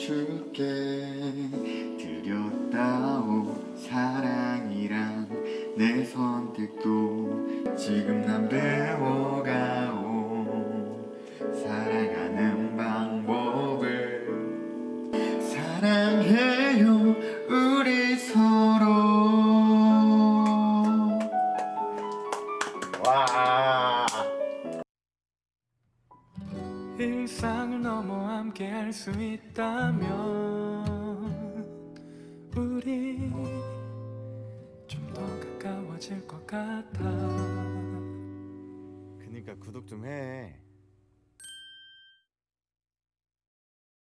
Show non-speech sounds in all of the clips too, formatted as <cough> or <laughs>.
줄게. 드렸다오 사랑이란 내 선택도 지금 일상을 넘어 함께 할 수 있다면 우리 좀 더 가까워질 것 같아. 그니까 구독 좀해.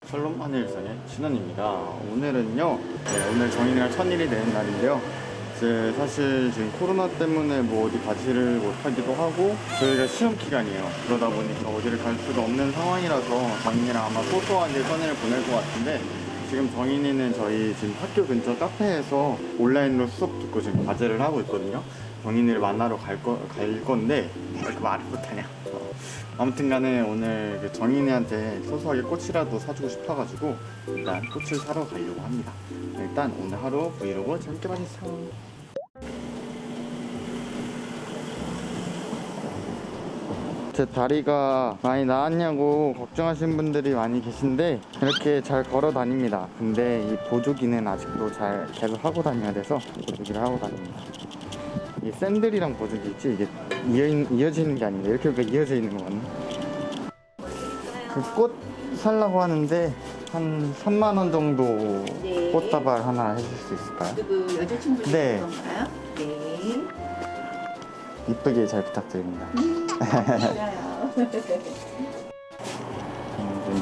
샬롬 하늘일상의 신원입니다. 오늘은요 네, 오늘 정인이랑 천일이 되는 날인데요 이제 사실 지금 코로나 때문에 뭐 어디 가지를 못하기도 하고 저희가 시험 기간이에요. 그러다 보니까 어디를 갈 수가 없는 상황이라서 정인이랑 아마 소소하게 천일을 보낼 것 같은데 지금 정인이는 저희 지금 학교 근처 카페에서 온라인으로 수업 듣고 지금 과제를 하고 있거든요. 정인이를 만나러 갈, 거, 갈 건데 왜 말을 못하냐. 아무튼 간에 오늘 그 정인이한테 소소하게 꽃이라도 사주고 싶어가지고 일단 꽃을 사러 가려고 합니다. 일단 오늘 하루 브이로그 재밌게 봐주세요 제 다리가 많이 나았냐고 걱정하시는 분들이 많이 계신데 이렇게 잘 걸어 다닙니다 근데 이 보조기는 아직도 잘 계속 하고 다녀야 돼서 보조기를 하고 다닙니다 이 샌들이랑 보조기 있지 이게 이어, 이어지는 게 아닌데 이렇게 보니까 이어져 있는 거 같네 그 꽃 살라고 하는데 한 3만 원 정도 네. 꽃다발 하나 해줄 수 있을까요? 누구 여자친구 네. 그런가요? 네. 이쁘게 잘 부탁드립니다. 지금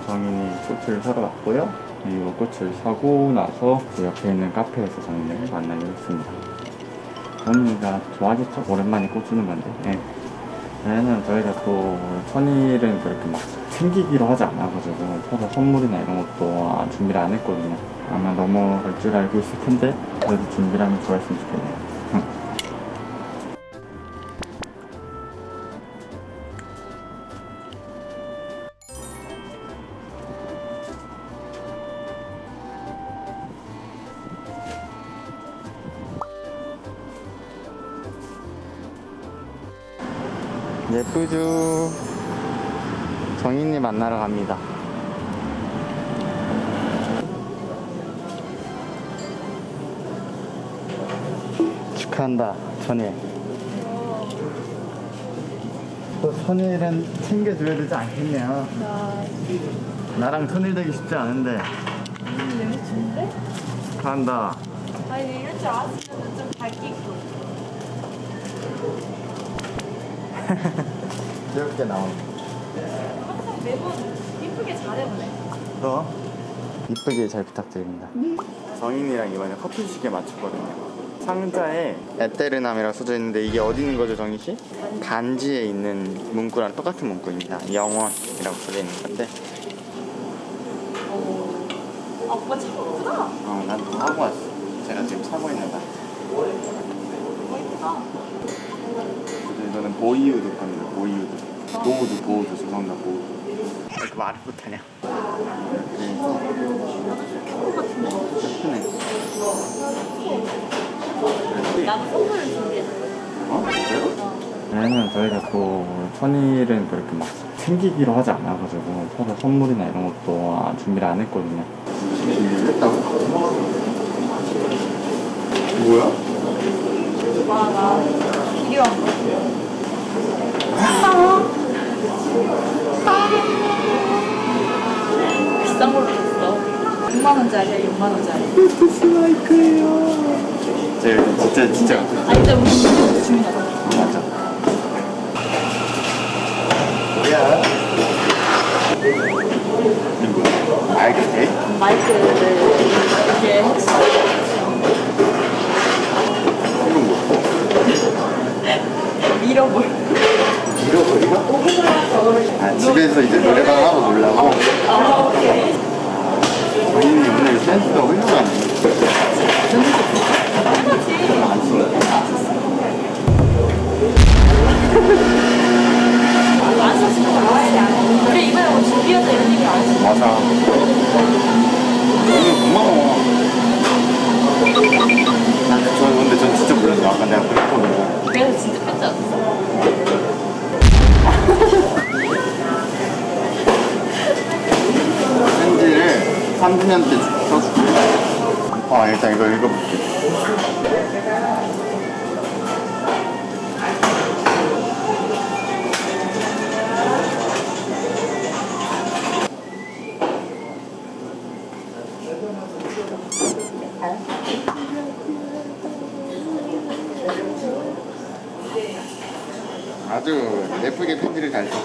정인이 꽃을 사러 왔고요. 그리고 꽃을 사고 나서 그 옆에 있는 카페에서 정인을 만나기로 했습니다. 정인이가 좋아하겠죠? 오랜만에 꽃 주는 건데. 네. 왜냐면 저희가 또 천일은 그렇게 막 챙기기로 하지 않아가지고 서로 선물이나 이런 것도 아, 준비를 안 했거든요. 아마 넘어갈 줄 알고 있을 텐데 그래도 준비를 하면 좋아했으면 좋겠네요. 예쁘죠? 정인이 만나러 갑니다. 축하한다, 천일. 또 천일은 챙겨줘야 되지 않겠냐? 나랑 천일 되기 쉽지 않은데. 축하한다. 아니 이럴 줄 알았으면 좀 밝히고 <laughs> 귀엽게 나온. 항상 매번 이쁘게 잘해보네 또 이쁘게 잘 부탁드립니다. 정인이랑 이번에 커피 시계 맞췄거든요. 상자에 에테르남이라고 써져 있는데 이게 어디 있는 거죠, 정인 씨? 간지에 있는 문구랑 똑같은 문구입니다. 영원이라고 써져 있는 건데, 아 오빠 참 예쁘다 어, 난다 하고 왔어. 제가 지금 사고 있는 거. 너무 예쁘다 이거는 보이우드 겁니다. 보이우드. 보우드, 보우드. 죄송합니다, 보우드. 왜 이렇게 말을 못하냐? 예쁘네. 나도 선물을 준비했어 어? 진짜로? 왜냐면 저희가 또 천일은 그렇게 막 챙기기로 하지 않아가지고 서로 선물이나 이런 것도 아, 준비를 안 했거든요. 준비를 했다고? 뭐야? 와나 이리 와비 6만원짜리야 6만원짜리 스마이크예요. 제가 진짜 진짜 아 이제 우리 주문하자 맞아. 뭐야? 누구? 알겠지? 마이크를 이렇게 했어 이건 뭐? 밀어볼 잃어버리가? 아 집에서 이제 노래방 하고 놀라고? 아 오케이 안 썼으면 나와야 돼. 맞아. 너무 고마워. 저 근데 전 진짜 몰랐어. 아까 내가 그랬거든요. 그래서 진짜 편지 왔어. 편지를 3주년 때 써줄게. 아 일단 이거 읽어볼게.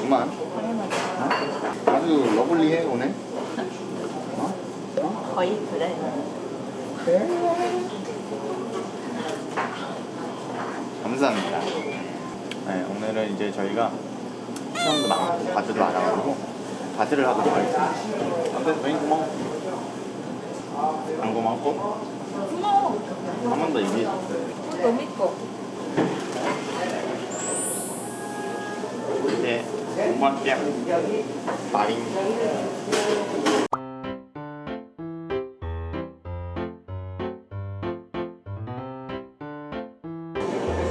썼구만. 어? 아주 러블리해 오늘. 거의 그래. 감사합니다. 네, 오늘은 이제 저희가 시험도 많고 과제도 많아가지고 과제를 하도록 하겠습니다. 안돼, 저희 고마워. 안 고맙고? 고마워. 한 번 더 얘기해. 너무 이뻐. 공부할게요. 마링.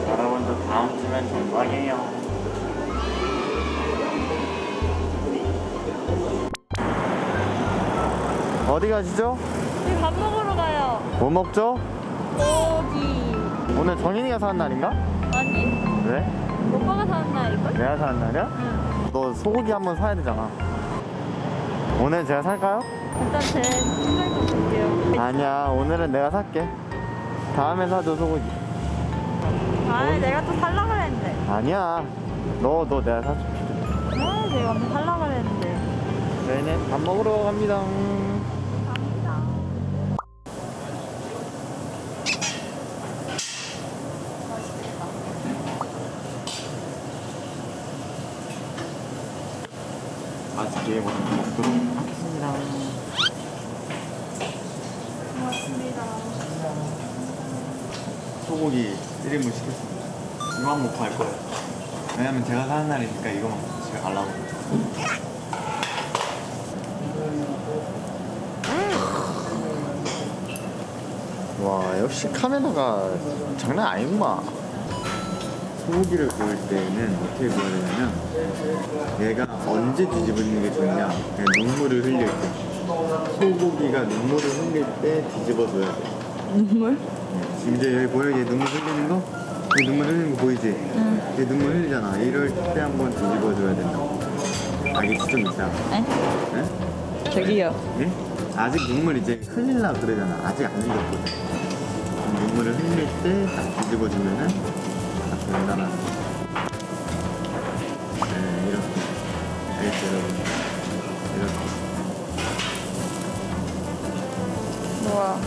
여러분도 다음 주면 정방이에요. 어디 가시죠? 우리 밥 먹으러 가요. 뭐 먹죠? 고기. 오늘 정인이가 사는 날인가? 아니, 왜? 오빠가 사는 날일걸? 내가 사는 날이야? 응. 너 소고기 한번 사야 되잖아. 오늘 제가 살까요? 일단 제 생각 좀 볼게요. 아니야, 오늘은 내가 살게. 다음에 사줘, 소고기. 아, 내가 또 살라 그랬는데. 아니야. 너, 너 내가 사줄게. 아, 내가 한번 살라 그랬는데. 저희는 밥 먹으러. 갑니다. 맛있게 먹- 먹도록 하겠습니다. 고맙습니다. 소고기 1인분 시켰습니다. 이거만 먹고 갈 거예요. 왜냐면 제가 사는 날이니까 이거만 집에 가려고. 와, 역시 카메라가 장난 아니구만. 소고기를 구울 때는 어떻게 구워야 되냐면 얘가 언제 뒤집어지는 게 좋냐 눈물을 흘릴 때 소고기가 눈물을 흘릴 때 뒤집어줘야 돼 눈물? 지금 이제 여기 보여? 얘 눈물 흘리는 거? 얘 눈물 흘리는 거 보이지? 얘 눈물 흘리잖아. 이럴 때 한번 뒤집어줘야 된다고. 알겠지? 좀 이따. 에? 예? 저기요. 예? 아직 눈물 이제 흘릴라 그러잖아. 아직 안 흘렸거든. 눈물을 흘릴 때 딱 뒤집어주면은 거. 네, 이렇게. 알겠죠, 여러분? 이렇게. 우와.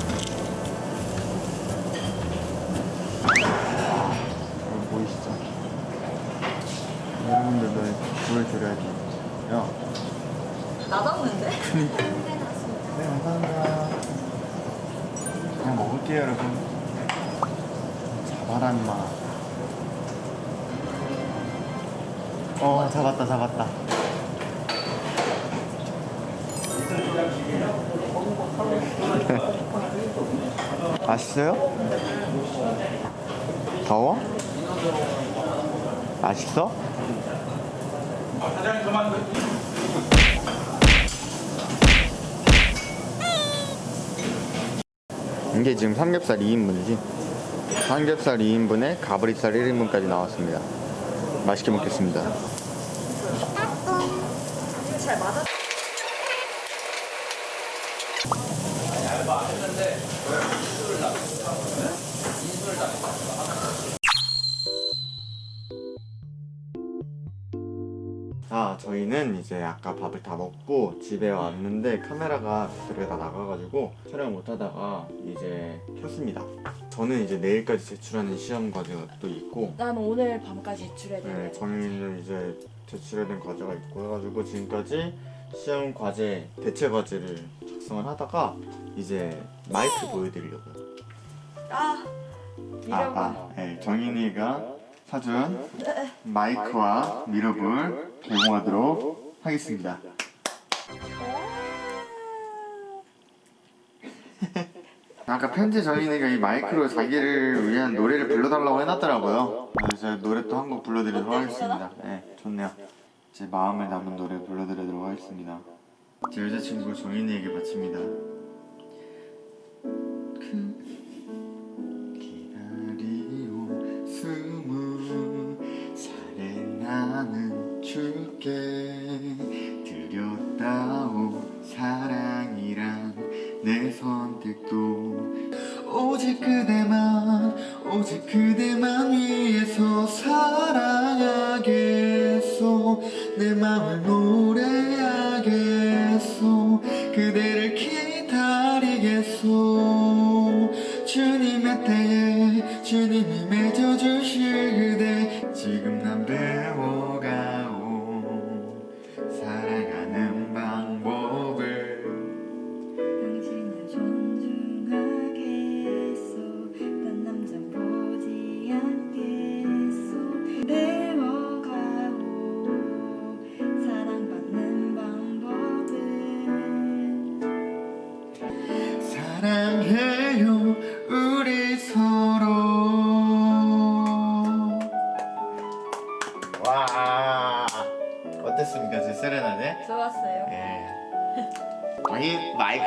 여기 보이시죠? 여러분들도 보여드려야지. 야. 나갔는데? 네, 감사합니다. 그냥 먹을게요, 여러분. 잡아라, 임 어, 잡았다, 잡았다. <laughs> 맛있어요? 더워? 맛있어? 이게 지금 삼겹살 2인분이지 삼겹살 2인분에 가브리살 1인분까지 나왔습니다 맛있게 먹겠습니다? 자 저희는 이제 아까 밥을 다 먹고 집에 왔는데 카메라가 배터리가 다 나가가지고 촬영 못하다가 이제 켰습니다 저는 이제 내일까지 제출하는 시험 과제가 또 있고 난 오늘 밤까지 제출해야 네, 돼. 정인이는 이제 제출해야 된 과제가 있고 해가지고 지금까지 시험 과제 대체 과제를 작성을 하다가 이제 마이크 보여드리려고요. 아, 아, 아, 네, 정인이가 사준 마이크와 미러볼 개봉하도록 하겠습니다. <laughs> 아까 편지 정인이가 이 마이크로 자기를 위한 노래를 불러달라고 해놨더라고요. 그래서 노래 또 한 곡 불러드리도록 하겠습니다. 네, 좋네요. 제 마음에 남은 노래 불러드리도록 하겠습니다. 제 여자친구 정인이에게 바칩니다. 내 선택도 오직 그대만 오직 그대만 위해서 사랑하겠소. 내 맘을 노래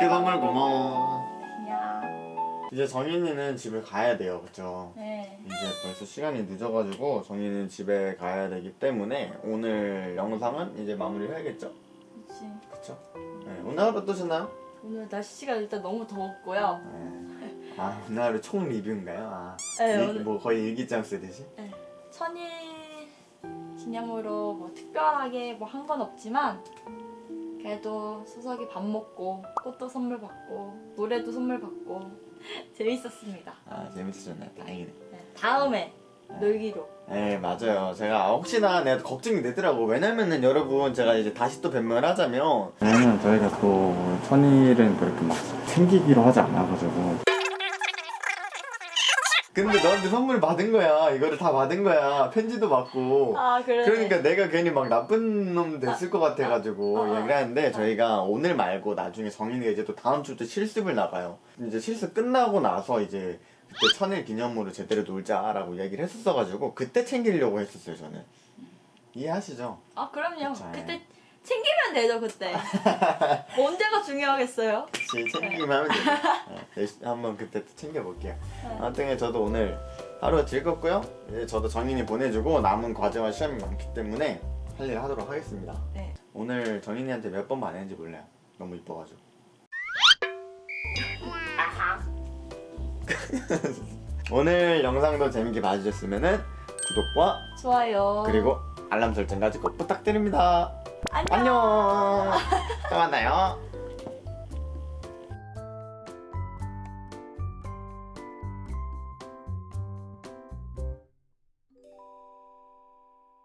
마이크 선물 고마워 야. 이제 정인이는 집에 가야 돼요 그쵸? 네. 이제 벌써 시간이 늦어가지고 정인이는 집에 가야 되기 때문에 오늘 영상은 이제 마무리 해야겠죠? 그치. 그쵸? 네, 오늘 하루 어떠셨나요? 오늘 날씨가 일단 너무 더웠고요. 네. 아 오늘 하루 총 리뷰인가요? 아, 네, 일- 오늘- 뭐 거의 일기장 쓰듯이? 천일 기념으로 뭐 특별하게 뭐 한 건 없지만 그래도 수석이 밥 먹고 꽃도 선물 받고 노래도 선물 받고 <laughs> 재밌었습니다. 아 재밌으셨나요? 다행이네 네, 다음에 놀기로. 네 맞아요 제가 혹시나 내가 걱정이 되더라고 왜냐면은 여러분 제가 이제 다시 또 변명을 하자면 왜냐면 저희가 또 천일은 그렇게 막 챙기기로 하지 않아가지고 근데 너한테 선물 받은 거야 이거를 다 받은 거야 편지도 받고 아 그래. 그러니까 내가 괜히 막 나쁜 놈 됐을 것 같아가지고 아, 아, 얘기를 하는데 저희가 오늘 말고 나중에 정인이가 이제 또 다음 주부터 실습을 나가요. 이제 실습 끝나고 나서 이제 그때 천일 기념으로 제대로 놀자라고 얘기를 했었어가지고 그때 챙기려고 했었어요 저는. 이해하시죠? 아 그럼요. 그쵸, 그때 예. 챙기면 되죠 그때. <laughs> 언제가 중요하겠어요? 그치 챙기기만 하면 돼요. 네, 열심히 한번 그때 또 챙겨볼게요. 아무튼 저도 오늘 하루가 즐겁고요. 이제 저도 정인이 보내주고 남은 과제와 시험이 많기 때문에 할 일 하도록 하겠습니다. 네. 오늘 정인이한테 몇번 말했는지 몰라요. 너무 이뻐가지고. <laughs> 오늘 영상도 재밌게 봐주셨으면 구독과 좋아요. 그리고 알람 설정까지 꼭 부탁드립니다. 안녕. 또 만나요.